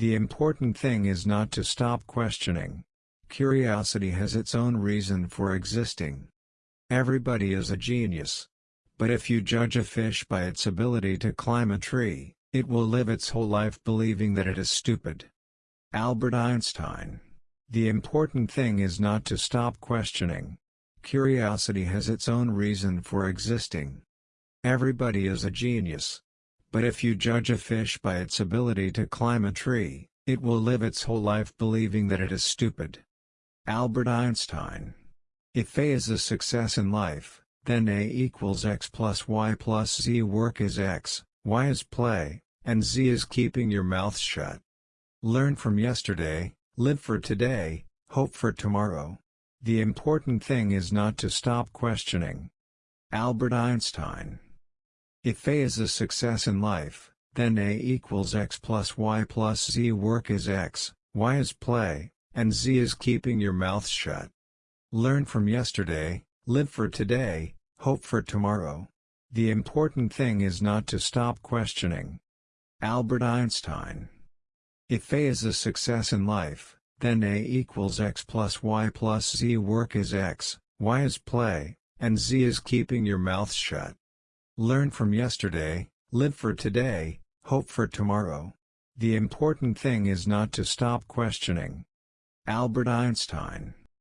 The important thing is not to stop questioning. Curiosity has its own reason for existing. Everybody is a genius. But if you judge a fish by its ability to climb a tree, it will live its whole life believing that it is stupid. Albert Einstein. The important thing is not to stop questioning. Curiosity has its own reason for existing. Everybody is a genius. But if you judge a fish by its ability to climb a tree, it will live its whole life believing that it is stupid. Albert Einstein. If A is a success in life, then A equals x plus y plus z work is x, y is play, and z is keeping your mouth shut. Learn from yesterday, live for today, hope for tomorrow. The important thing is not to stop questioning. Albert Einstein. If A is a success in life, then A equals x plus y plus z work is x, y is play, and z is keeping your mouth shut. Learn from yesterday, Live for today, hope for tomorrow. The important thing is not to stop questioning. Albert Einstein. If A is a success in life, then A equals x plus y plus z work is x, y is play, and z is keeping your mouth shut. Learn from yesterday, live for today, hope for tomorrow. The important thing is not to stop questioning. Albert Einstein